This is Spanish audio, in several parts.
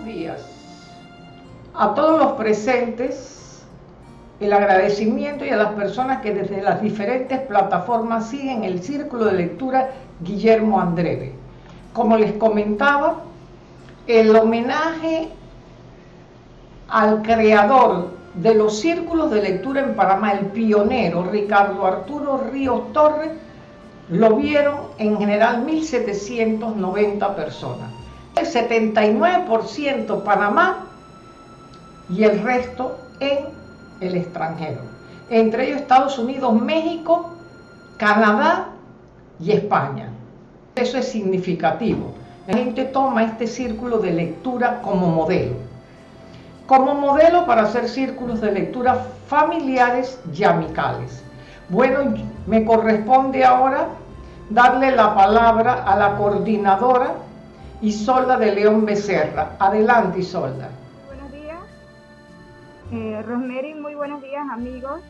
buenos días a todos los presentes, el agradecimiento y a las personas que desde las diferentes plataformas siguen el círculo de lectura Guillermo Andreve. Como les comentaba, el homenaje al creador de los círculos de lectura en Panamá, el pionero Ricardo Arturo Ríos Torres, lo vieron en general 1.790 personas. El 79% Panamá y el resto en el extranjero. Entre ellos Estados Unidos, México, Canadá y España. Eso es significativo. La gente toma este círculo de lectura como modelo. Como modelo para hacer círculos de lectura familiares y amicales. Bueno, me corresponde ahora darle la palabra a la coordinadora Isolda de León Becerra. Adelante, Isolda. Buenos días. Eh, muy buenos días, amigos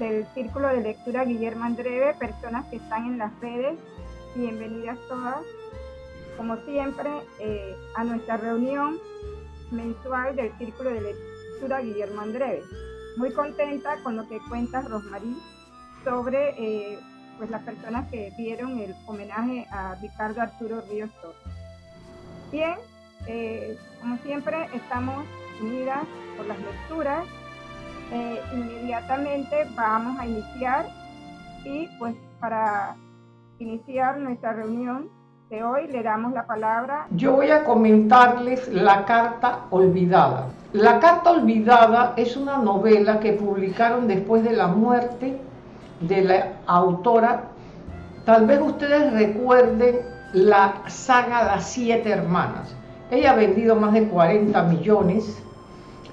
del Círculo de Lectura Guillermo Andreve, personas que están en las redes, bienvenidas todas, como siempre, eh, a nuestra reunión mensual del Círculo de Lectura Guillermo Andreve. Muy contenta con lo que cuenta Rosmarie sobre eh, pues las personas que vieron el homenaje a Ricardo Arturo Ríos Torres. Bien, eh, como siempre estamos unidas por las lecturas. Eh, inmediatamente vamos a iniciar y pues para iniciar nuestra reunión de hoy le damos la palabra. Yo voy a comentarles La Carta Olvidada. La Carta Olvidada es una novela que publicaron después de la muerte de la autora. Tal vez ustedes recuerden la saga Las Siete Hermanas. Ella ha vendido más de 40 millones,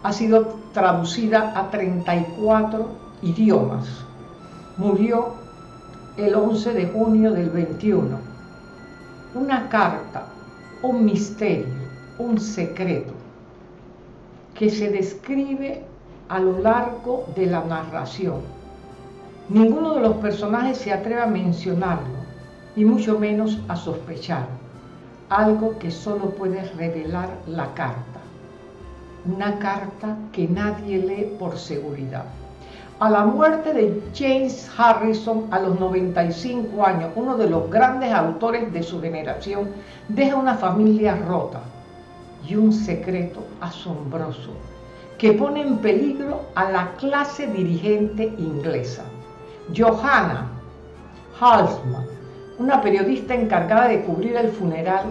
ha sido traducida a 34 idiomas. Murió el 11 de junio del 21. Una carta, un misterio, un secreto que se describe a lo largo de la narración Ninguno de los personajes se atreve a mencionarlo, y mucho menos a sospechar, algo que solo puede revelar la carta. Una carta que nadie lee por seguridad. A la muerte de James Harrison a los 95 años, uno de los grandes autores de su generación, deja una familia rota y un secreto asombroso que pone en peligro a la clase dirigente inglesa. Johanna Halsman, una periodista encargada de cubrir el funeral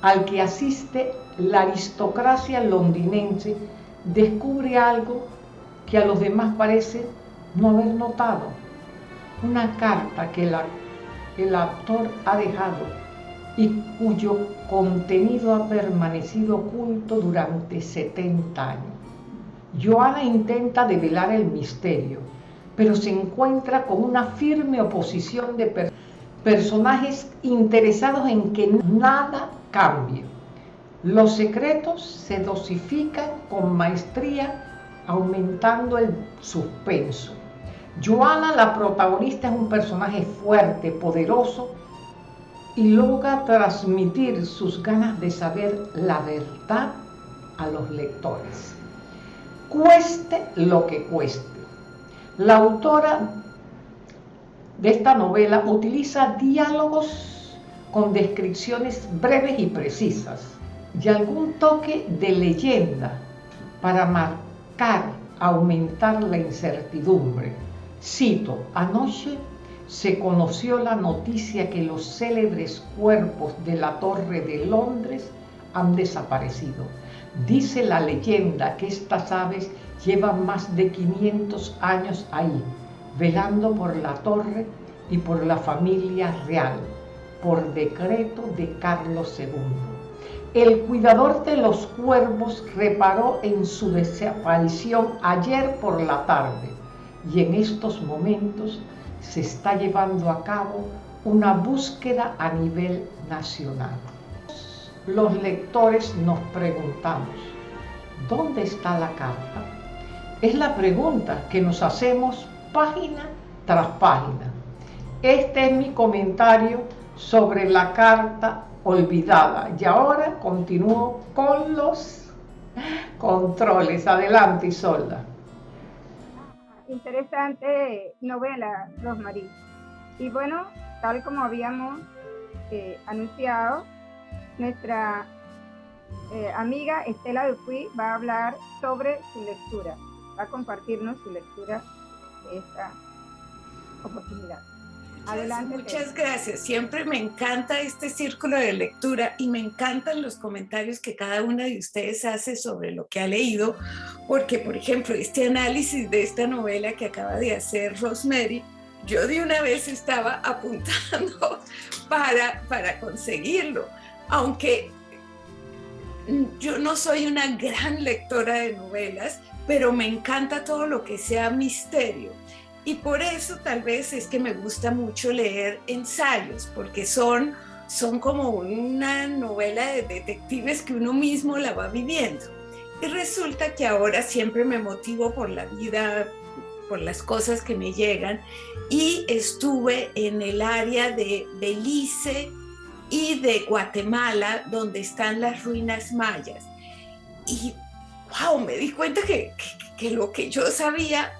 al que asiste la aristocracia londinense, descubre algo que a los demás parece no haber notado. Una carta que el actor ha dejado y cuyo contenido ha permanecido oculto durante 70 años. Johanna intenta develar el misterio, pero se encuentra con una firme oposición de personajes interesados en que nada cambie. Los secretos se dosifican con maestría, aumentando el suspenso. Joana, la protagonista, es un personaje fuerte, poderoso y logra transmitir sus ganas de saber la verdad a los lectores. Cueste lo que cueste. La autora de esta novela utiliza diálogos con descripciones breves y precisas y algún toque de leyenda para marcar, aumentar la incertidumbre. Cito, anoche se conoció la noticia que los célebres cuerpos de la Torre de Londres han desaparecido. Dice la leyenda que estas aves llevan más de 500 años ahí, velando por la torre y por la familia real, por decreto de Carlos II. El cuidador de los cuervos reparó en su desaparición ayer por la tarde y en estos momentos se está llevando a cabo una búsqueda a nivel nacional. Los lectores nos preguntamos, ¿dónde está la carta? Es la pregunta que nos hacemos página tras página. Este es mi comentario sobre la carta olvidada. Y ahora continúo con los controles. Adelante, Isolda. Interesante novela, Rosmarie. Y bueno, tal como habíamos eh, anunciado, nuestra eh, amiga Estela Dupuy va a hablar sobre su lectura, va a compartirnos su lectura esta oportunidad. Adelante. Muchas gracias. Siempre me encanta este círculo de lectura y me encantan los comentarios que cada una de ustedes hace sobre lo que ha leído, porque, por ejemplo, este análisis de esta novela que acaba de hacer Rosemary, yo de una vez estaba apuntando para, para conseguirlo, aunque yo no soy una gran lectora de novelas, pero me encanta todo lo que sea misterio. Y por eso tal vez es que me gusta mucho leer ensayos, porque son, son como una novela de detectives que uno mismo la va viviendo. Y resulta que ahora siempre me motivo por la vida, por las cosas que me llegan, y estuve en el área de Belice y de Guatemala, donde están las ruinas mayas. Y wow, me di cuenta que, que lo que yo sabía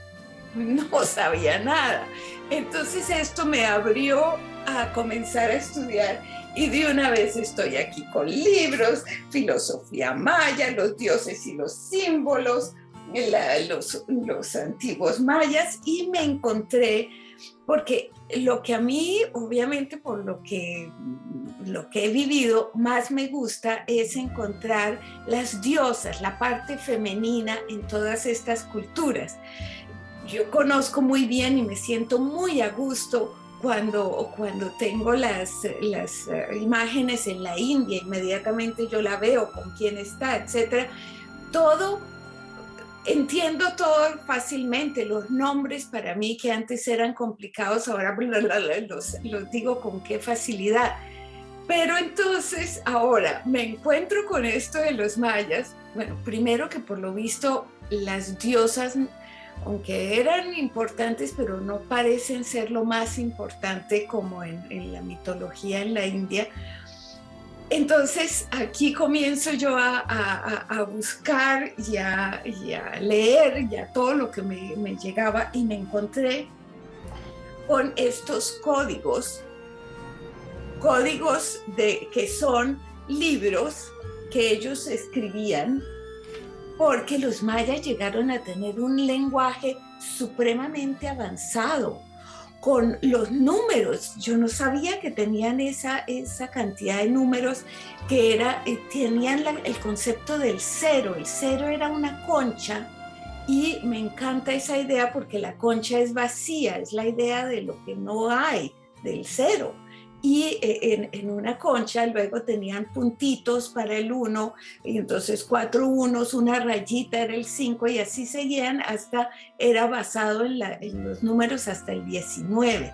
no sabía nada. Entonces esto me abrió a comenzar a estudiar y de una vez estoy aquí con libros, filosofía maya, los dioses y los símbolos, los, los antiguos mayas y me encontré, porque lo que a mí, obviamente por lo que, lo que he vivido, más me gusta es encontrar las diosas, la parte femenina en todas estas culturas yo conozco muy bien y me siento muy a gusto cuando, cuando tengo las, las eh, imágenes en la India, inmediatamente yo la veo, con quién está, etcétera. Todo, entiendo todo fácilmente. Los nombres para mí que antes eran complicados, ahora los, digo con qué facilidad. Pero entonces ahora me encuentro con esto de los mayas. Bueno, primero que por lo visto las diosas aunque eran importantes, pero no parecen ser lo más importante como en, la mitología en la India. Entonces aquí comienzo yo a, buscar y a, leer ya todo lo que me, me, llegaba y me encontré con estos códigos, códigos de, que son libros que ellos escribían porque los mayas llegaron a tener un lenguaje supremamente avanzado con los números. Yo no sabía que tenían esa, esa cantidad de números que era, eh, tenían el concepto del cero. El cero era una concha y me encanta esa idea porque la concha es vacía, es la idea de lo que no hay, del cero y eh, en, una concha luego tenían puntitos para el 1, y entonces cuatro unos, una rayita era el 5 y así seguían hasta, era basado en, los números hasta el 19.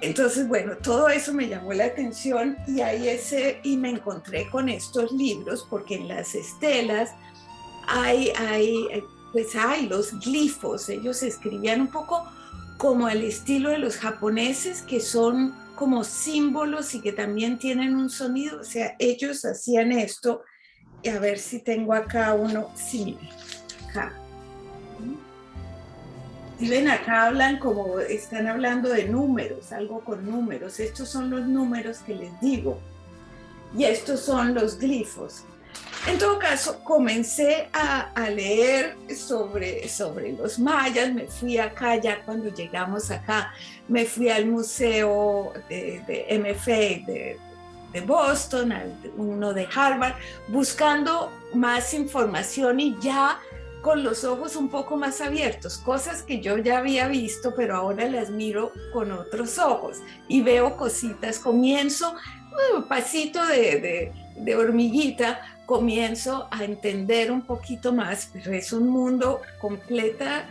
Entonces, bueno, todo eso me llamó la atención y ahí ese, y me encontré con estos libros porque en las estelas hay, hay, pues hay los glifos, ellos escribían un poco como el estilo de los japoneses que son como símbolos y que también tienen un sonido. O sea, ellos hacían esto. Y a ver si tengo acá uno. Sí, acá. Si ven, acá hablan como, están hablando de números, algo con números. Estos son los números que les digo. Y estos son los glifos. En todo caso, comencé a, leer sobre, sobre los mayas, me fui acá ya cuando llegamos acá, me fui al museo de, de MFA de, Boston, al, uno de Harvard, buscando más información y ya con los ojos un poco más abiertos, cosas que yo ya había visto, pero ahora las miro con otros ojos y veo cositas, comienzo un pasito de hormiguita, comienzo a entender un poquito más, pero es un mundo completa,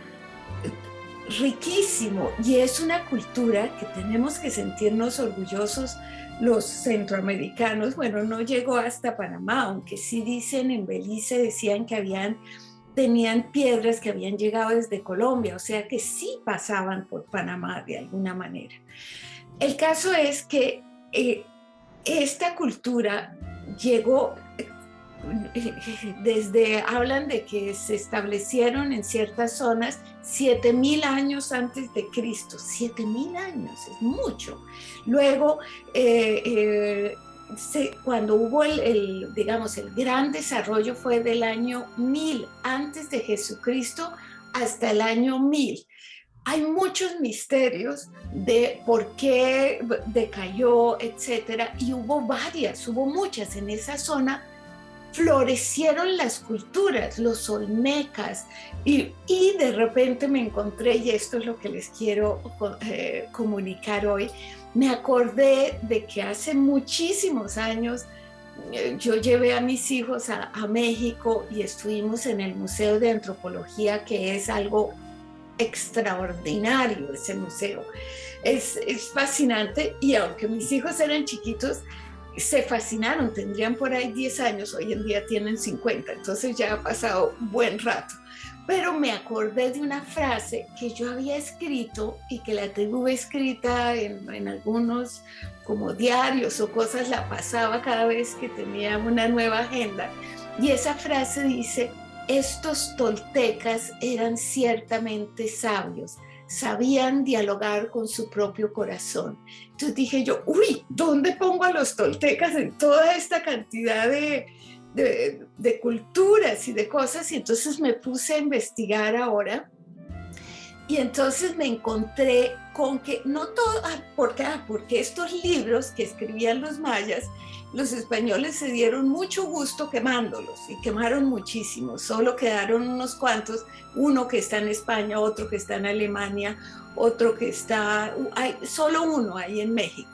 riquísimo y es una cultura que tenemos que sentirnos orgullosos los centroamericanos. Bueno, no llegó hasta Panamá, aunque sí dicen en Belice, decían que habían tenían piedras que habían llegado desde Colombia, o sea que sí pasaban por Panamá de alguna manera. El caso es que eh, esta cultura llegó desde, hablan de que se establecieron en ciertas zonas 7000 años antes de Cristo, 7000 años, es mucho. Luego, eh, eh, cuando hubo el, digamos, el gran desarrollo fue del año 1000 antes de Jesucristo hasta el año 1000. Hay muchos misterios de por qué decayó, etcétera, y hubo varias, hubo muchas en esa zona florecieron las culturas, los olmecas, y, de repente me encontré, y esto es lo que les quiero eh, comunicar hoy, me acordé de que hace muchísimos años eh, yo llevé a mis hijos a, México y estuvimos en el Museo de Antropología, que es algo extraordinario ese museo. Es, es fascinante y aunque mis hijos eran chiquitos, se fascinaron, tendrían por ahí 10 años, hoy en día tienen 50, entonces ya ha pasado buen rato. Pero me acordé de una frase que yo había escrito y que la tengo escrita en, en algunos como diarios o cosas, la pasaba cada vez que tenía una nueva agenda. Y esa frase dice, estos toltecas eran ciertamente sabios, sabían dialogar con su propio corazón. Entonces dije yo, uy, ¿dónde pongo a los toltecas en toda esta cantidad de, de, culturas y de cosas? Y entonces me puse a investigar ahora y entonces me encontré con que no todo, ah, porque, ah, porque estos libros que escribían los mayas los españoles se dieron mucho gusto quemándolos y quemaron muchísimo. Solo quedaron unos cuantos, uno que está en España, otro que está en Alemania, otro que está, solo uno ahí en México.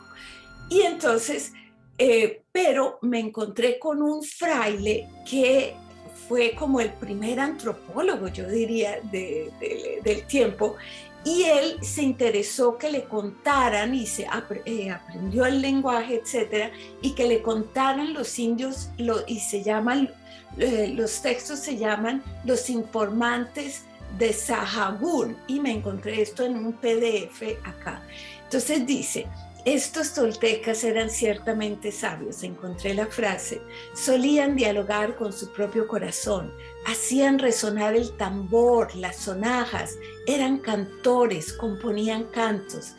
Y entonces, eh, pero me encontré con un fraile que fue como el primer antropólogo, yo diría, del tiempo, y él se interesó que le contaran y se eh, aprendió el lenguaje, etcétera, y que le contaran los indios y se llaman, eh, los textos se llaman Los informantes de Sahagún y me encontré esto en un PDF acá. Entonces dice, estos toltecas eran ciertamente sabios, encontré la frase, solían dialogar con su propio corazón, hacían resonar el tambor, las sonajas, eran cantores, componían cantos,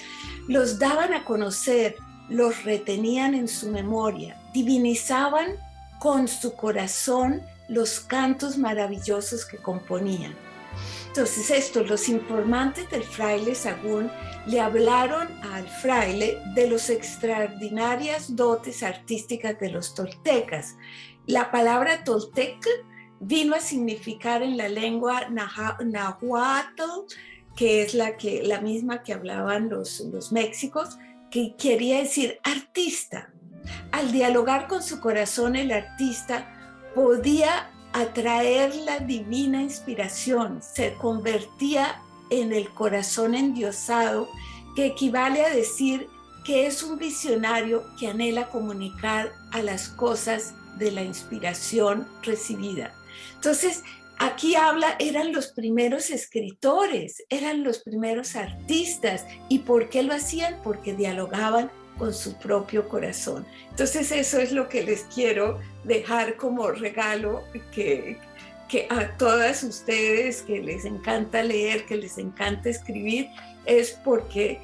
los daban a conocer, los retenían en su memoria, divinizaban con su corazón los cantos maravillosos que componían. Entonces estos, los informantes del fraile Sagún le hablaron al fraile de las extraordinarias dotes artísticas de los toltecas. La palabra toltec vino a significar en la lengua nahuatl, que es la, que, la misma que hablaban los, los méxicos, que quería decir artista. Al dialogar con su corazón, el artista podía atraer la divina inspiración, se convertía en el corazón endiosado, que equivale a decir que es un visionario que anhela comunicar a las cosas de la inspiración recibida. Entonces, aquí habla, eran los primeros escritores, eran los primeros artistas. ¿Y por qué lo hacían? Porque dialogaban con su propio corazón. Entonces eso es lo que les quiero dejar como regalo que, que a todas ustedes que les encanta leer, que les encanta escribir, es porque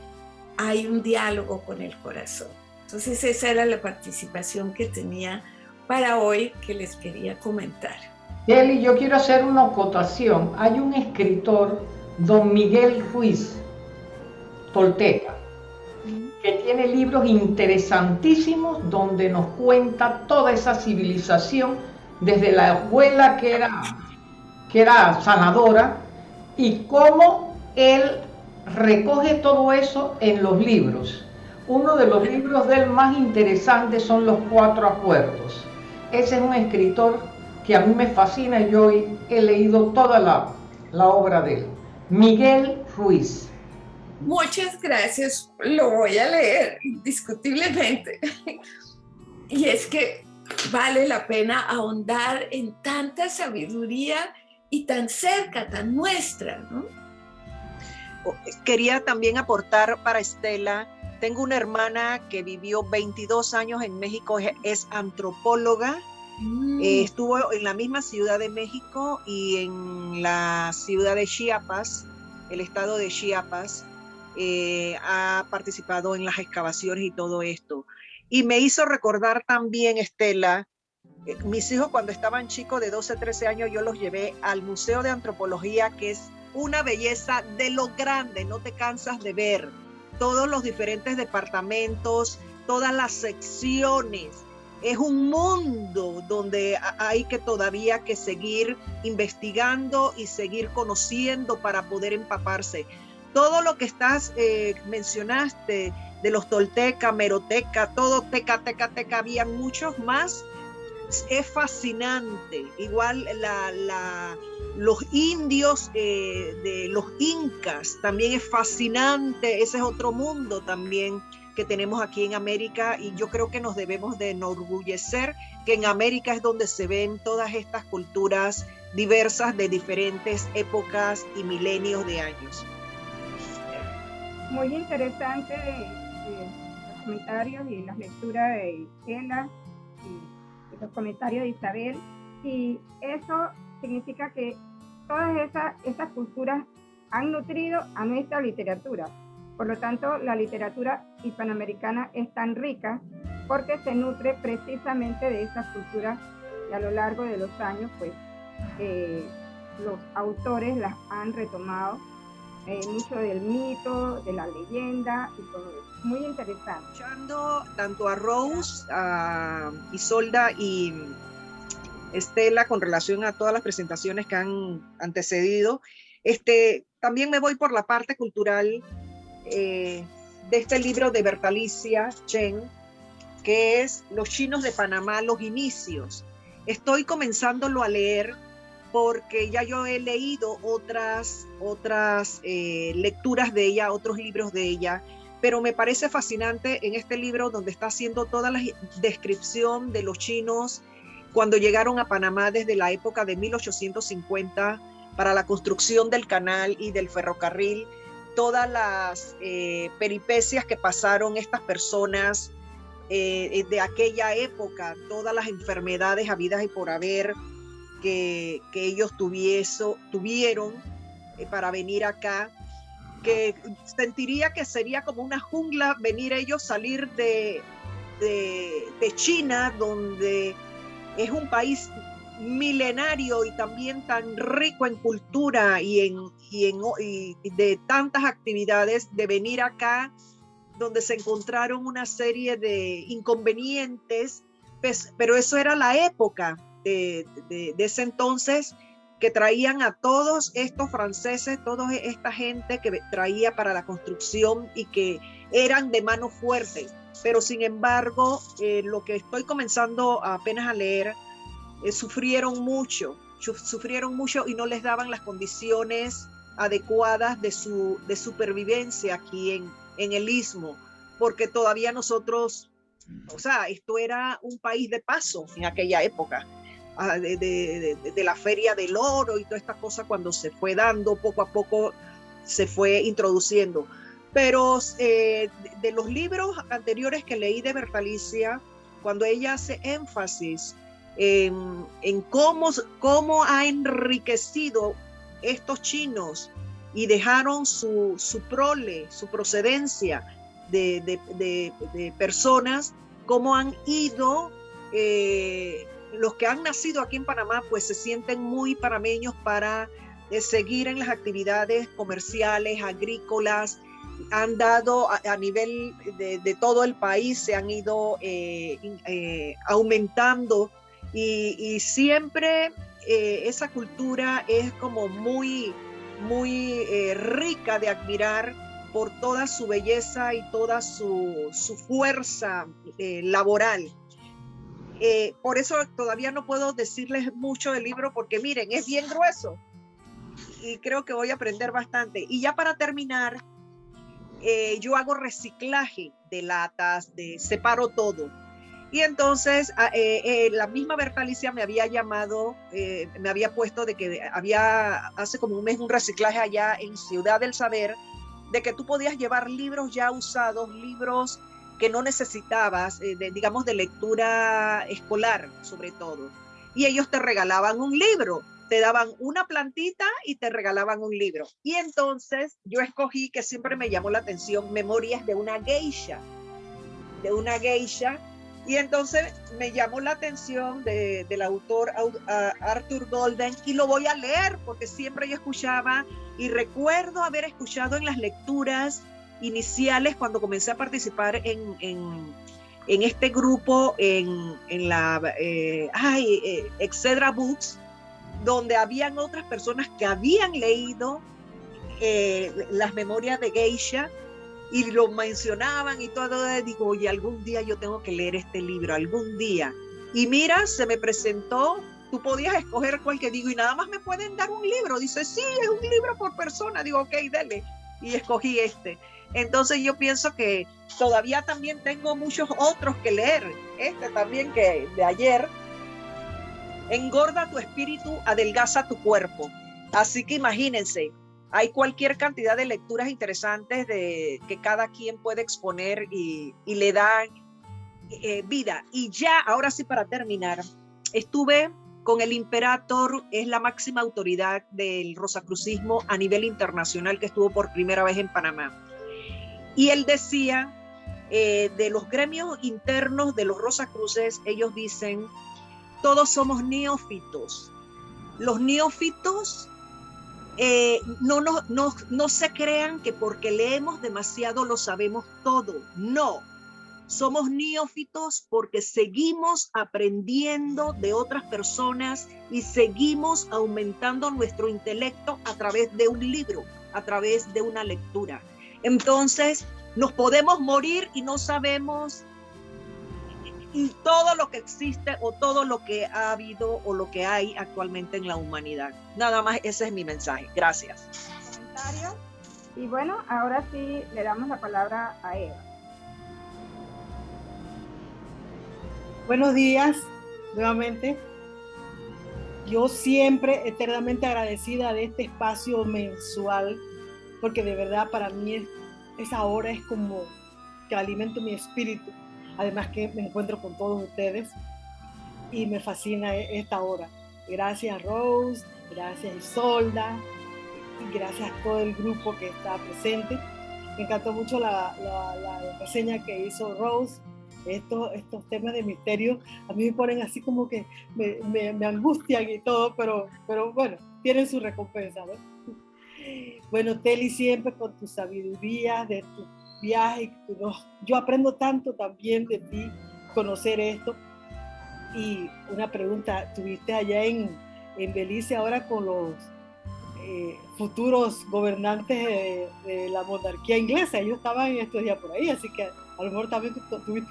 hay un diálogo con el corazón. Entonces esa era la participación que tenía para hoy que les quería comentar. Kelly, yo quiero hacer una acotación. Hay un escritor, don Miguel Ruiz, tolteca, que tiene libros interesantísimos donde nos cuenta toda esa civilización desde la abuela que era, que era sanadora y cómo él recoge todo eso en los libros. Uno de los libros del más interesantes son Los Cuatro Acuerdos. Ese es un escritor que a mí me fascina y yo he leído toda la, la obra de él. Miguel Ruiz. Muchas gracias, lo voy a leer indiscutiblemente. Y es que vale la pena ahondar en tanta sabiduría y tan cerca, tan nuestra. Quería también aportar para Estela tengo una hermana que vivió 22 años en México, es, antropóloga. Mm. Eh, estuvo en la misma Ciudad de México y en la ciudad de Chiapas, el estado de Chiapas. Eh, ha participado en las excavaciones y todo esto. Y me hizo recordar también, Estela, eh, mis hijos cuando estaban chicos de 12, 13 años, yo los llevé al Museo de Antropología, que es una belleza de lo grande, no te cansas de ver todos los diferentes departamentos, todas las secciones. Es un mundo donde hay que todavía que seguir investigando y seguir conociendo para poder empaparse. Todo lo que estás eh, mencionaste de los tolteca, meroteca, todo teca, teca, teca, habían muchos más es fascinante. Igual la, los indios eh, de los incas también es fascinante. Ese es otro mundo también que tenemos aquí en América y yo creo que nos debemos de enorgullecer que en América es donde se ven todas estas culturas diversas de diferentes épocas y milenios de años. Muy interesante eh, los comentarios y las lecturas de Ella los comentarios de Isabel, y eso significa que todas esas, esas culturas han nutrido a nuestra literatura. Por lo tanto, la literatura hispanoamericana es tan rica porque se nutre precisamente de esas culturas y a lo largo de los años, pues, eh, los autores las han retomado eh, mucho del mito, de la leyenda y todo eso. Muy interesante. Escuchando tanto a Rose, a Isolda y Estela con relación a todas las presentaciones que han antecedido, este, también me voy por la parte cultural eh, de este libro de Bertalicia Chen, que es Los chinos de Panamá, los inicios. Estoy comenzándolo a leer porque ya yo he leído otras, otras eh, lecturas de ella, otros libros de ella, pero me parece fascinante en este libro donde está haciendo toda la descripción de los chinos cuando llegaron a Panamá desde la época de 1850 para la construcción del canal y del ferrocarril, todas las eh, peripecias que pasaron estas personas eh, de aquella época, todas las enfermedades habidas y por haber, que, ellos tuvieron eh, para venir acá, que sentiría que sería como una jungla venir ellos salir de, de, China, donde es un país milenario y también tan rico en cultura y, en, y, en, de tantas actividades, de venir acá donde se encontraron una serie de inconvenientes, pues, pero eso era la época, de, ese entonces que traían a todos estos franceses, toda esta gente que traía para la construcción y que eran de mano fuerte. Pero sin embargo, eh, lo que estoy comenzando apenas a leer, eh, sufrieron mucho, sufrieron mucho y no les daban las condiciones adecuadas de su de supervivencia aquí en, en el istmo, porque todavía nosotros, o sea, esto era un país de paso en aquella época de, la feria del oro y toda esta cosa cuando se fue dando poco a poco se fue introduciendo. Pero eh, de, los libros anteriores que leí de Bertalicia, cuando ella hace énfasis en, cómo, cómo ha enriquecido estos chinos y dejaron su, su prole, su procedencia de, de personas, cómo han ido eh, los que han nacido aquí en Panamá pues se sienten muy panameños para eh, seguir en las actividades comerciales, agrícolas, han dado a, nivel de, todo el país, se han ido eh, eh, aumentando y, siempre esa cultura es como muy, muy rica de admirar por toda su belleza y toda su, su fuerza laboral. Eh, por eso todavía no puedo decirles mucho del libro porque miren, es bien grueso y creo que voy a aprender bastante. Y ya para terminar, eh, yo hago reciclaje de latas, de separo todo. Y entonces ah, eh, la misma Bertalicia me había llamado, me había puesto de que había hace como un mes un reciclaje allá en Ciudad del Saber de que tú podías llevar libros ya usados, libros que no necesitabas, eh, digamos, de lectura escolar, sobre todo. Y ellos te regalaban un libro, te daban una plantita y te regalaban un libro. Y entonces yo escogí, que siempre me llamó la atención, Memorias de una geisha, de una geisha. Y entonces me llamó la atención del autor Arthur Golden y lo voy a leer porque siempre yo escuchaba y recuerdo haber escuchado en las lecturas iniciales cuando comencé a participar en, en, este grupo en, en la eh, ay, eh, Excedra Books, donde habían otras personas que habían leído eh, las memorias de Geisha y lo mencionaban y todo, digo, oye, algún día yo tengo que leer este libro, algún día. Y mira, se me presentó tú podías escoger cuál que digo y nada más me pueden dar un libro. Dice, sí, es un libro por persona. Digo, ok, dale. Y escogí este. Entonces yo pienso que todavía también tengo muchos otros que leer. Este también que de ayer. Engorda tu espíritu, adelgaza tu cuerpo. Así que imagínense, hay cualquier cantidad de lecturas interesantes de, que cada quien puede exponer y, le dan eh, vida. Y ya, ahora sí para terminar, estuve con el Imperator, es la máxima autoridad del rosacrucismo a nivel internacional que estuvo por primera vez en Panamá. Y él decía, eh, de los gremios internos de los Rosacruces, ellos dicen, todos somos neófitos. Los neófitos eh, no, no, no, no se crean que porque leemos demasiado lo sabemos todo. No, somos neófitos porque seguimos aprendiendo de otras personas y seguimos aumentando nuestro intelecto a través de un libro, a través de una lectura. Entonces, nos podemos morir y no sabemos y todo lo que existe o todo lo que ha habido o lo que hay actualmente en la humanidad. Nada más, ese es mi mensaje. Gracias. Y bueno, ahora sí le damos la palabra a Eva. Buenos días, nuevamente. Yo siempre eternamente agradecida de este espacio mensual, porque de verdad para mí esa hora es como que alimento mi espíritu. Además que me encuentro con todos ustedes y me fascina e-, esta hora. Gracias Rose, gracias Isolda y gracias a todo el grupo que está presente. Me encantó mucho la, la, la reseña que hizo Rose estos, estos temas de misterio a mí me ponen así como que me, me, angustian y todo, pero, pero bueno, tienen su recompensa, ¿no? Bueno, Teli, siempre con tu sabiduría de tu viaje, yo aprendo tanto también de ti, conocer esto. Y una pregunta, ¿tuviste allá en, en Belice ahora con los eh, futuros gobernantes de, la monarquía inglesa? Ellos estaban estos días por ahí, así que a lo mejor también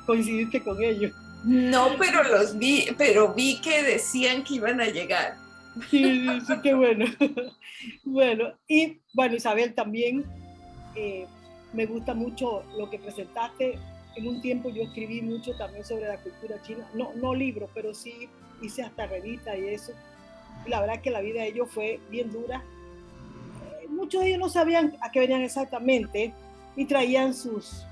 coincidiste con ellos. No, pero los vi, pero vi que decían que iban a llegar. Sí, sí, qué bueno. Bueno, y bueno, Isabel, también eh, me gusta mucho lo que presentaste. En un tiempo yo escribí mucho también sobre la cultura china, no, no libros, pero sí hice hasta revista y eso. La verdad que la vida de ellos fue bien dura. Eh, muchos de ellos no sabían a qué venían exactamente y traían sus,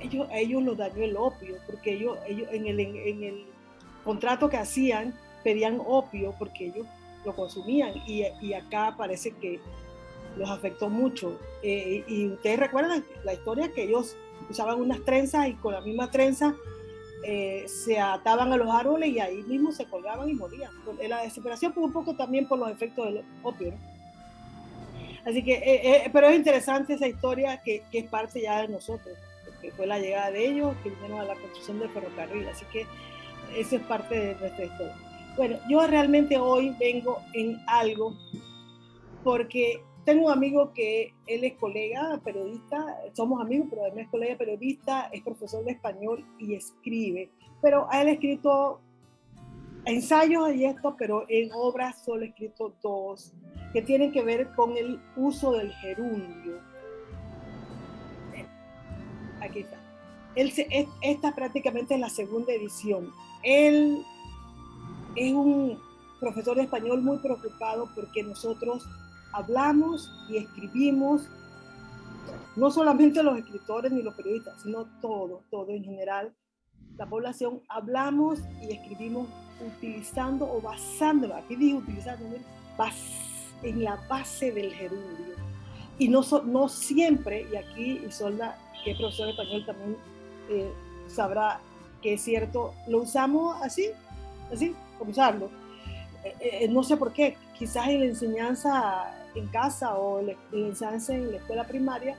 ellos, a ellos los dañó el opio, porque ellos, ellos en, el, en, el contrato que hacían pedían opio porque ellos lo consumían y, acá parece que los afectó mucho. Eh, y ustedes recuerdan la historia que ellos usaban unas trenzas y con la misma trenza eh, se ataban a los árboles y ahí mismo se colgaban y morían. La desesperación fue un poco también por los efectos del opio. Así que, eh, pero es interesante esa historia que, que, es parte ya de nosotros que fue la llegada de ellos, que vinieron a la construcción del ferrocarril. Así que eso es parte de nuestra historia. Bueno, yo realmente hoy vengo en algo porque tengo un amigo que él es colega periodista, somos amigos, pero además es colega periodista, es profesor de español y escribe, pero él ha escrito ensayos y esto, pero en obras solo ha escrito dos, que tienen que ver con el uso del gerundio aquí está. Él esta prácticamente es la segunda edición. Él es un profesor de español muy preocupado porque nosotros hablamos y escribimos no solamente los escritores ni los periodistas, sino todo, todo en general, la población, hablamos y escribimos utilizando o basándonos, aquí digo utilizando, en la base del gerundio. Y no, no siempre, y aquí Isolda, que es profesor de español, también eh, sabrá que es cierto, lo usamos así, así, como usarlo. Eh, eh, no sé por qué, quizás en la enseñanza en casa o en la enseñanza en la escuela primaria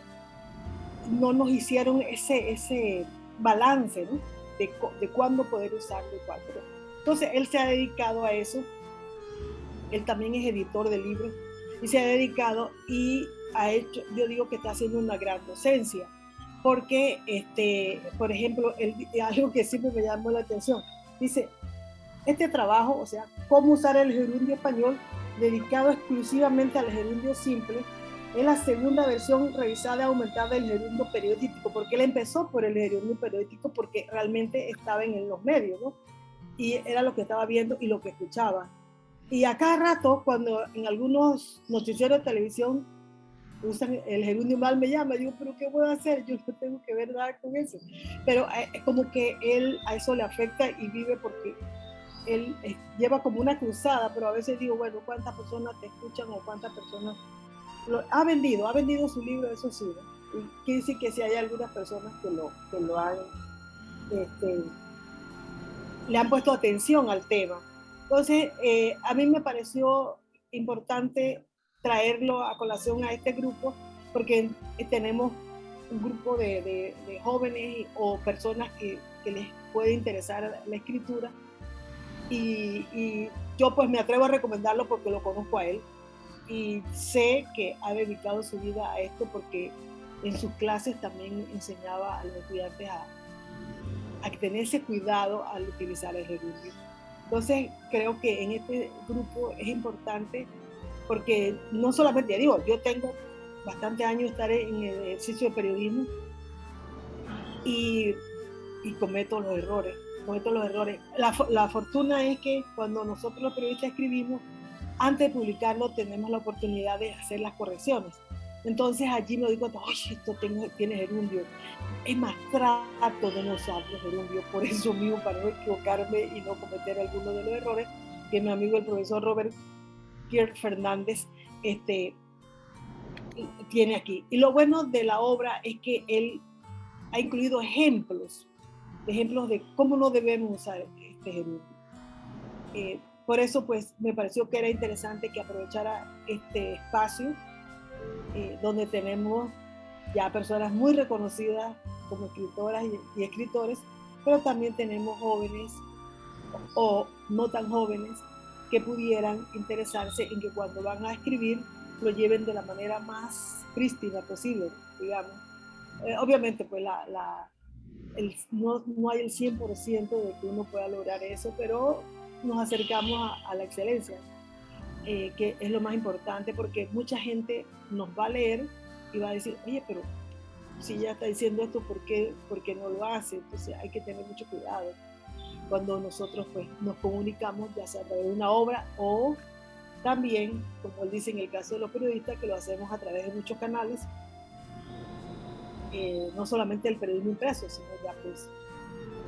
no nos hicieron ese, ese balance ¿no? de, de cuándo poder usarlo y cuándo. Entonces él se ha dedicado a eso, él también es editor de libros y se ha dedicado y ha hecho, yo digo que está haciendo una gran docencia porque, este, por ejemplo, algo que siempre me llamó la atención, dice, este trabajo, o sea, cómo usar el gerundio español dedicado exclusivamente al gerundio simple, es la segunda versión revisada y aumentada del gerundio periodístico, porque él empezó por el gerundio periodístico porque realmente estaba en los medios, ¿no? Y era lo que estaba viendo y lo que escuchaba. Y a cada rato, cuando en algunos noticieros de televisión usan el gerundio mal me llama, digo, pero ¿qué puedo hacer? Yo no tengo que ver nada con eso. Pero eh, como que él a eso le afecta y vive porque él eh, lleva como una cruzada, pero a veces digo, bueno, ¿cuántas personas te escuchan o cuántas personas lo, ha vendido? Ha vendido su libro, eso sí. Y quiere decir que si hay algunas personas que lo, que lo han, este, le han puesto atención al tema. Entonces, eh, a mí me pareció importante traerlo a colación a este grupo, porque tenemos un grupo de, jóvenes o personas que, les puede interesar la escritura. Y, yo pues me atrevo a recomendarlo porque lo conozco a él y sé que ha dedicado su vida a esto porque en sus clases también enseñaba a los estudiantes a, a tenerse cuidado al utilizar el gerundio. Entonces creo que en este grupo es importante porque no solamente, ya digo, yo tengo bastante años estar en el ejercicio de periodismo y cometo los errores, cometo los errores. La, la, fortuna es que cuando nosotros los periodistas escribimos, antes de publicarlo tenemos la oportunidad de hacer las correcciones. Entonces allí me digo, oye, esto tengo, tiene gerundio. Es más, trato de no usar los gerundios, por eso mismo, para no equivocarme y no cometer alguno de los errores que mi amigo el profesor Robert Pierre Fernández este, tiene aquí. Y lo bueno de la obra es que él ha incluido ejemplos, ejemplos de cómo no debemos usar este. Eh, por eso, pues, me pareció que era interesante que aprovechara este espacio eh, donde tenemos ya personas muy reconocidas como escritoras y, y escritores, pero también tenemos jóvenes o no tan jóvenes que pudieran interesarse en que cuando van a escribir lo lleven de la manera más prístina posible, digamos. Eh, obviamente, pues la, la el, no, no, hay el 100% de que uno pueda lograr eso, pero nos acercamos a, la excelencia, eh, que es lo más importante porque mucha gente nos va a leer y va a decir, oye, pero si ya está diciendo esto, ¿por qué, ¿por qué no lo hace? Entonces hay que tener mucho cuidado cuando nosotros pues, nos comunicamos, ya sea a través de una obra o también, como él dice en el caso de los periodistas, que lo hacemos a través de muchos canales, eh, no solamente el periodismo impreso, sino ya pues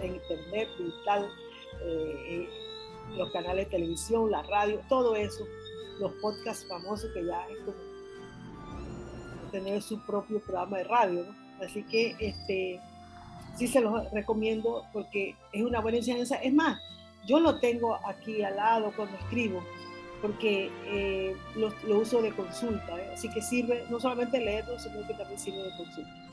en internet, digital, eh, eh, los canales de televisión, la radio, todo eso, los podcasts famosos que ya es como tener su propio programa de radio. Así que este, sí se los recomiendo porque es una buena enseñanza. Es más, yo lo tengo aquí al lado cuando escribo, porque eh, lo, uso de consulta, así que sirve no solamente leerlo, sino que también sirve de consulta.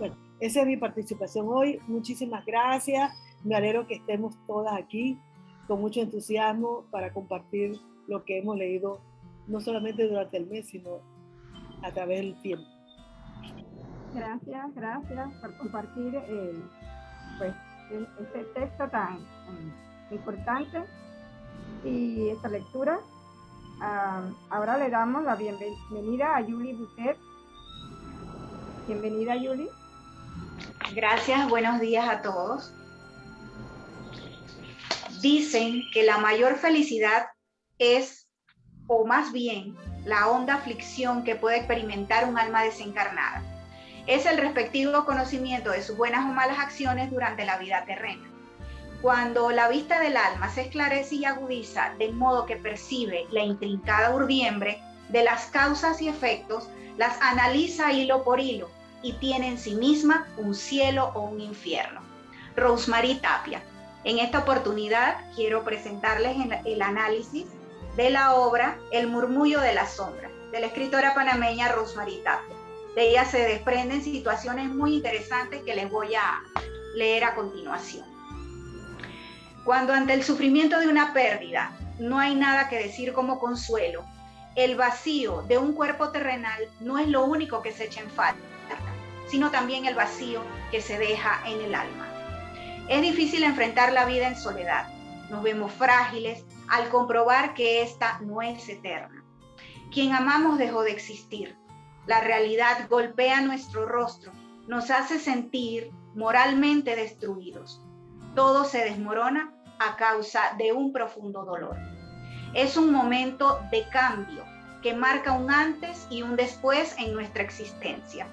Bueno, esa es mi participación hoy. Muchísimas gracias. Me alegro que estemos todas aquí con mucho entusiasmo para compartir lo que hemos leído, no solamente durante el mes, sino a través del tiempo. Gracias, gracias por compartir eh, pues, este texto tan, importante y esta lectura. Ah, ahora le damos la bienvenida a Yuli Butet. Bienvenida, Yuli. Gracias, buenos días a todos. Dicen que la mayor felicidad es, o más bien, la honda aflicción que puede experimentar un alma desencarnada es el respectivo conocimiento de sus buenas o malas acciones durante la vida terrena. Cuando la vista del alma se esclarece y agudiza de modo que percibe la intrincada urdiembre de las causas y efectos, las analiza hilo por hilo y tiene en sí misma un cielo o un infierno. Rosemary Tapia. En esta oportunidad quiero presentarles el análisis de la obra El murmullo de la sombra, de la escritora panameña Rosemary Tapia. De ella se desprenden situaciones muy interesantes que les voy a leer a continuación. Cuando ante el sufrimiento de una pérdida no hay nada que decir como consuelo, el vacío de un cuerpo terrenal no es lo único que se echa en falta, sino también el vacío que se deja en el alma. Es difícil enfrentar la vida en soledad. Nos vemos frágiles al comprobar que esta no es eterna. Quien amamos dejó de existir. La realidad golpea nuestro rostro, nos hace sentir moralmente destruidos. Todo se desmorona a causa de un profundo dolor. Es un momento de cambio que marca un antes y un después en nuestra existencia,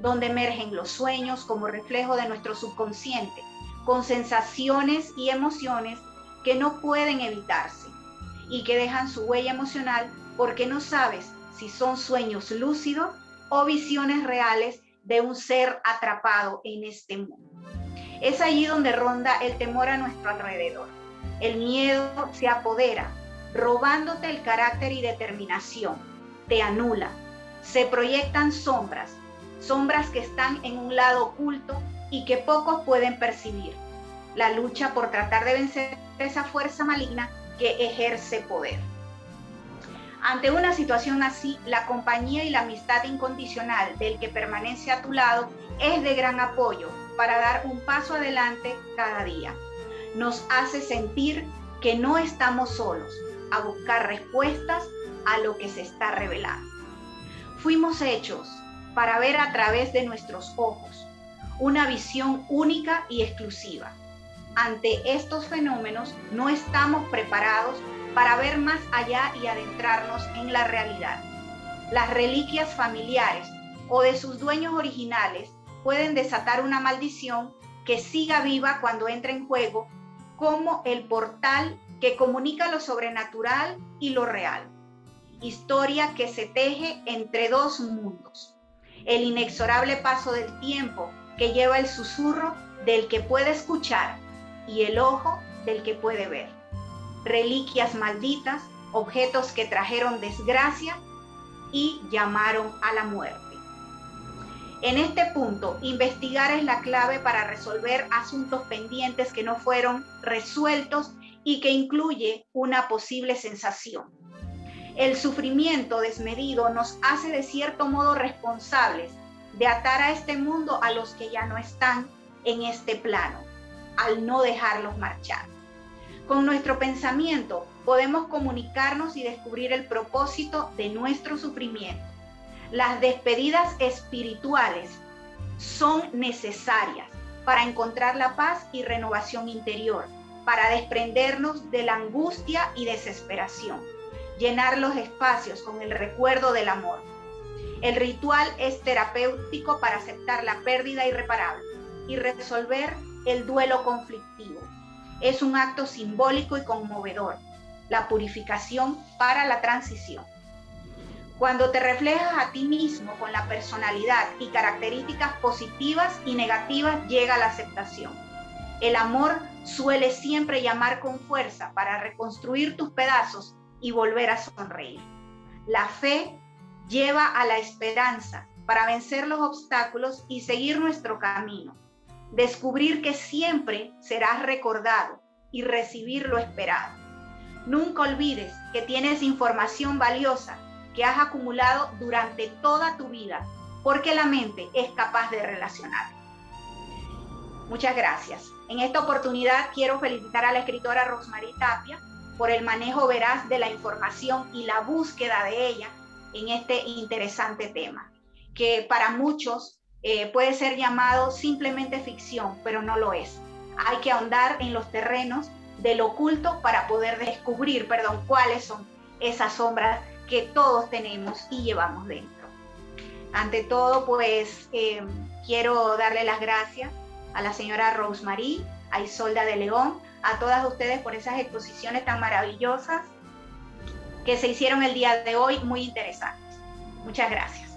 donde emergen los sueños como reflejo de nuestro subconsciente, con sensaciones y emociones que no pueden evitarse y que dejan su huella emocional porque no sabes si son sueños lúcidos o visiones reales de un ser atrapado en este mundo. Es allí donde ronda el temor a nuestro alrededor. El miedo se apodera, robándote el carácter y determinación. Te anula. Se proyectan sombras, sombras que están en un lado oculto y que pocos pueden percibir. La lucha por tratar de vencer esa fuerza maligna que ejerce poder. Ante una situación así, la compañía y la amistad incondicional del que permanece a tu lado es de gran apoyo para dar un paso adelante cada día. Nos hace sentir que no estamos solos a buscar respuestas a lo que se está revelando. Fuimos hechos para ver a través de nuestros ojos una visión única y exclusiva. Ante estos fenómenos no estamos preparados para ver más allá y adentrarnos en la realidad. Las reliquias familiares o de sus dueños originales pueden desatar una maldición que siga viva cuando entra en juego como el portal que comunica lo sobrenatural y lo real. Historia que se teje entre dos mundos. El inexorable paso del tiempo que lleva el susurro del que puede escuchar y el ojo del que puede ver reliquias malditas, objetos que trajeron desgracia y llamaron a la muerte. En este punto, investigar es la clave para resolver asuntos pendientes que no fueron resueltos y que incluye una posible sensación. El sufrimiento desmedido nos hace de cierto modo responsables de atar a este mundo a los que ya no están en este plano, al no dejarlos marchar. Con nuestro pensamiento podemos comunicarnos y descubrir el propósito de nuestro sufrimiento. Las despedidas espirituales son necesarias para encontrar la paz y renovación interior, para desprendernos de la angustia y desesperación, llenar los espacios con el recuerdo del amor. El ritual es terapéutico para aceptar la pérdida irreparable y resolver el duelo conflictivo es un acto simbólico y conmovedor, la purificación para la transición. Cuando te reflejas a ti mismo con la personalidad y características positivas y negativas, llega la aceptación. El amor suele siempre llamar con fuerza para reconstruir tus pedazos y volver a sonreír. La fe lleva a la esperanza para vencer los obstáculos y seguir nuestro camino descubrir que siempre serás recordado y recibir lo esperado. Nunca olvides que tienes información valiosa que has acumulado durante toda tu vida, porque la mente es capaz de relacionar. Muchas gracias. En esta oportunidad quiero felicitar a la escritora Rosemary Tapia por el manejo veraz de la información y la búsqueda de ella en este interesante tema, que para muchos eh, puede ser llamado simplemente ficción, pero no lo es. Hay que ahondar en los terrenos del oculto para poder descubrir, perdón, cuáles son esas sombras que todos tenemos y llevamos dentro. Ante todo, pues eh, quiero darle las gracias a la señora Rosemary, a Isolda de León, a todas ustedes por esas exposiciones tan maravillosas que se hicieron el día de hoy, muy interesantes. Muchas gracias.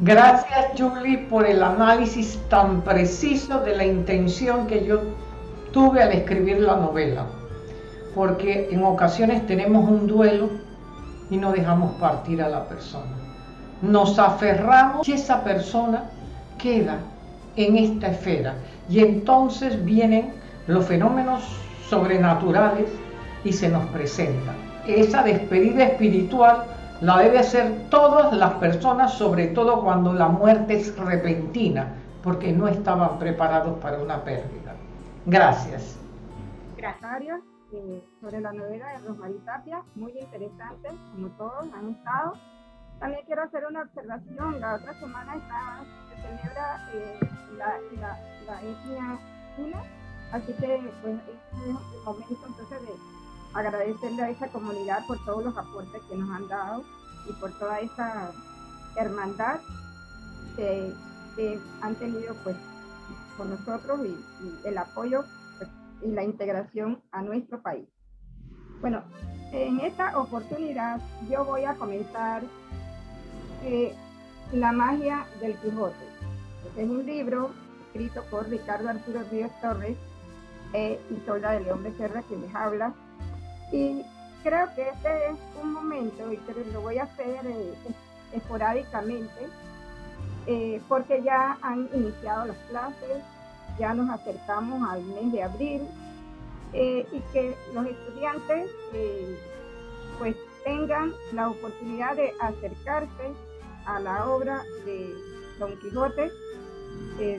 Gracias, Julie, por el análisis tan preciso de la intención que yo tuve al escribir la novela. Porque en ocasiones tenemos un duelo y no dejamos partir a la persona. Nos aferramos y esa persona queda en esta esfera. Y entonces vienen los fenómenos sobrenaturales y se nos presentan. Esa despedida espiritual la debe hacer todas las personas, sobre todo cuando la muerte es repentina, porque no estaban preparados para una pérdida. Gracias. Gracias. Eh, sobre la novela de Rosmarie Tapia, muy interesante, como todos han estado. También quiero hacer una observación. La otra semana está, se celebra eh, la, la, la, etnia una, así que es el momento entonces de agradecerle a esa comunidad por todos los aportes que nos han dado y por toda esa hermandad que, han tenido pues con nosotros y, el apoyo pues, y la integración a nuestro país. Bueno, en esta oportunidad yo voy a comentar eh, La magia del Quijote. Es un libro escrito por Ricardo Arturo Ríos Torres e Isolda de León Becerra que les habla. Y creo que este es un momento, y lo voy a hacer eh, esporádicamente, eh, porque ya han iniciado las clases, ya nos acercamos al mes de abril, eh, y que los estudiantes pues tengan la oportunidad de acercarse a la obra de Don Quijote,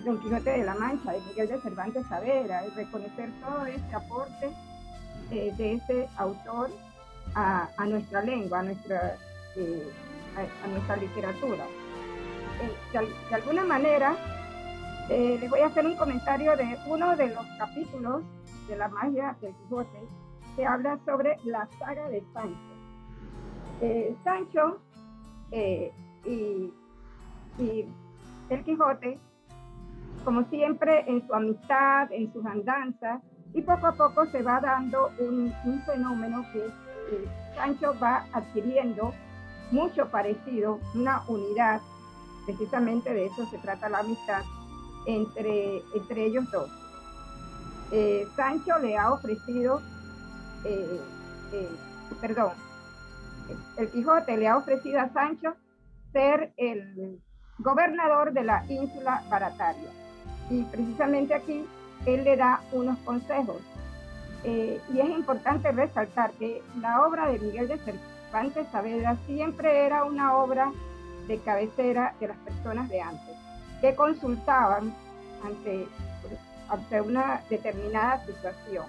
Don Quijote de la Mancha, de Miguel de Cervantes Saavedra, y reconocer todo este aporte eh, de ese autor a, nuestra lengua, a nuestra, eh, a, nuestra literatura. Eh, de, alguna manera, les voy a hacer un comentario de uno de los capítulos de la magia del Quijote que habla sobre la saga de Sancho. Sancho y, y el Quijote, como siempre, en su amistad, en sus andanzas, y poco a poco se va dando un, fenómeno que Sancho va adquiriendo mucho parecido, una unidad, precisamente de eso se trata la amistad entre, entre ellos dos. Eh, Sancho le ha ofrecido, eh, eh, perdón, el Quijote le ha ofrecido a Sancho ser el gobernador de la ínsula Barataria. Y precisamente aquí él le da unos consejos. Eh, y es importante resaltar que la obra de Miguel de Cervantes Saavedra siempre era una obra de cabecera de las personas de antes, que consultaban ante, ante una determinada situación.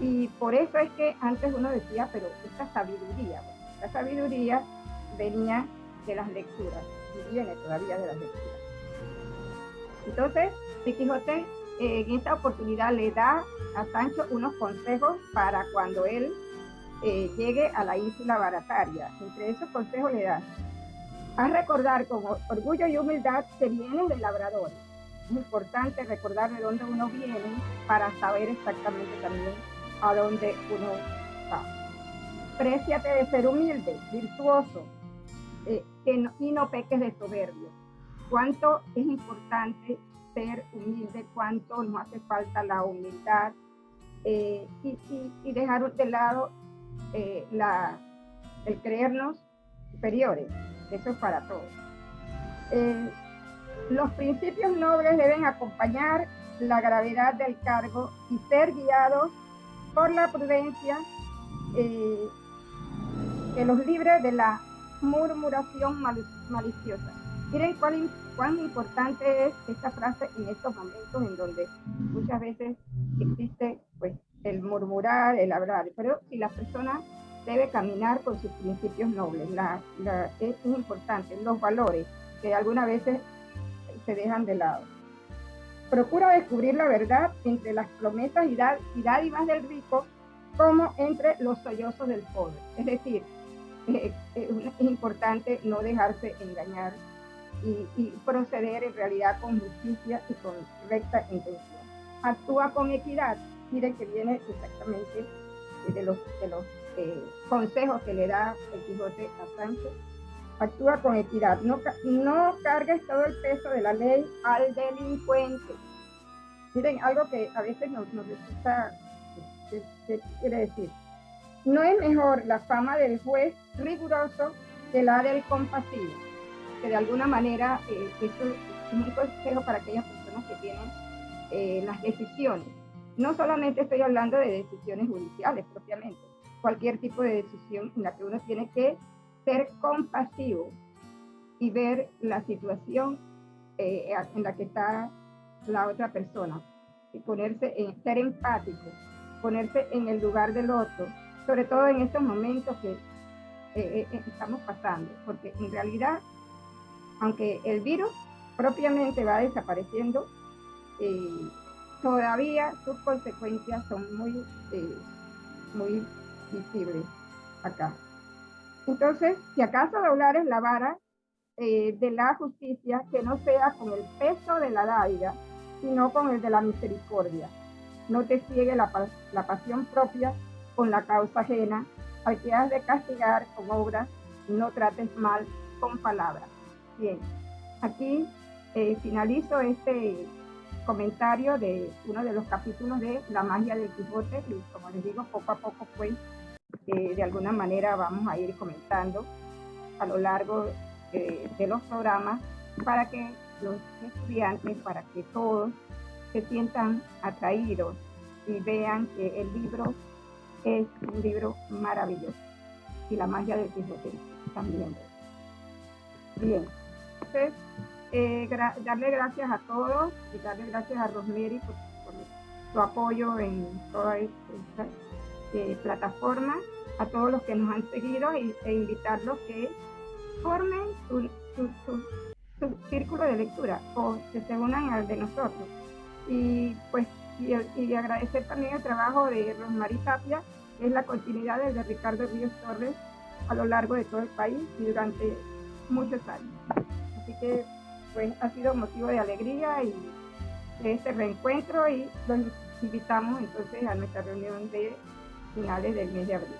Y por eso es que antes uno decía, pero esta sabiduría, la sabiduría venía de las lecturas y viene todavía de las lecturas. Entonces, Quijote en esta oportunidad le da a Sancho unos consejos para cuando él eh, llegue a la isla barataria. Entre esos consejos le da a recordar con orgullo y humildad que viene del labrador. Es importante recordar de dónde uno viene para saber exactamente también a dónde uno va. Préciate de ser humilde, virtuoso, eh, y no peques de soberbio. Cuánto es importante humilde, cuánto nos hace falta la humildad eh, y, dejar de lado eh, el creernos superiores. Eso es para todos. Eh, los principios nobles deben acompañar la gravedad del cargo y ser guiados por la prudencia que los libre de la murmuración maliciosa. Miren cuán, importante es esta frase en estos momentos en donde muchas veces existe pues el murmurar, el hablar, pero si la persona debe caminar con sus principios nobles, es importante, los valores que algunas veces se dejan de lado. Procura descubrir la verdad entre las promesas y, dádivas del rico como entre los sollozos del pobre. Es decir, eh, es importante no dejarse engañar y, proceder en realidad con justicia y con recta intención. Actúa con equidad, miren que viene exactamente de los, de los eh, consejos que le da el Quijote a Sancho. Actúa con equidad, no, no cargues todo el peso de la ley al delincuente. Miren, algo que a veces nos, nos resulta, ¿qué quiere decir? No es mejor la fama del juez riguroso que la del compasivo que de alguna manera eh, esto es un consejo para aquellas personas que tienen eh, las decisiones. No solamente estoy hablando de decisiones judiciales propiamente, cualquier tipo de decisión en la que uno tiene que ser compasivo y ver la situación eh, en la que está la otra persona y ponerse en ser empático, ponerse en el lugar del otro, sobre todo en estos momentos que estamos pasando, porque en realidad aunque el virus propiamente va desapareciendo, eh, todavía sus consecuencias son muy, eh, muy visibles acá. Entonces, si acaso doblar es la vara eh, de la justicia, que no sea con el peso de la dádiva, sino con el de la misericordia. No te ciegue la, la pasión propia con la causa ajena, al que has de castigar con obras, no trates mal con palabras. Bien, aquí eh, finalizo este comentario de uno de los capítulos de La magia del Quijote y como les digo, poco a poco pues eh, de alguna manera vamos a ir comentando a lo largo eh, de los programas para que los estudiantes, para que todos se sientan atraídos y vean que el libro es un libro maravilloso y la magia del Quijote también. Bien. Entonces, eh, darle gracias a todos y darle gracias a Rosemary por, su apoyo en toda esta eh, plataforma, a todos los que nos han seguido e invitarlos que formen su, círculo de lectura o que se unan al de nosotros. Y pues y, agradecer también el trabajo de Rosemary Tapia, que es la continuidad de Ricardo Ríos Torres a lo largo de todo el país y durante muchos años. Así que pues ha sido motivo de alegría y de este reencuentro y los invitamos entonces a nuestra reunión de finales del mes de abril.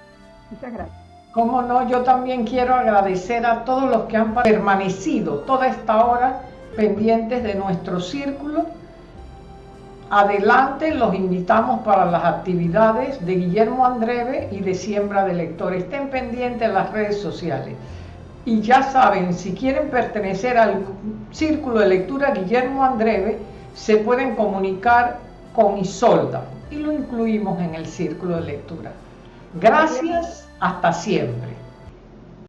Muchas gracias. Como no, yo también quiero agradecer a todos los que han permanecido toda esta hora pendientes de nuestro círculo. Adelante, los invitamos para las actividades de Guillermo Andreve y de Siembra de Lectores. Estén pendientes en las redes sociales. Y ya saben, si quieren pertenecer al Círculo de Lectura Guillermo Andreve, se pueden comunicar con Isolda y lo incluimos en el Círculo de Lectura. Gracias, hasta siempre.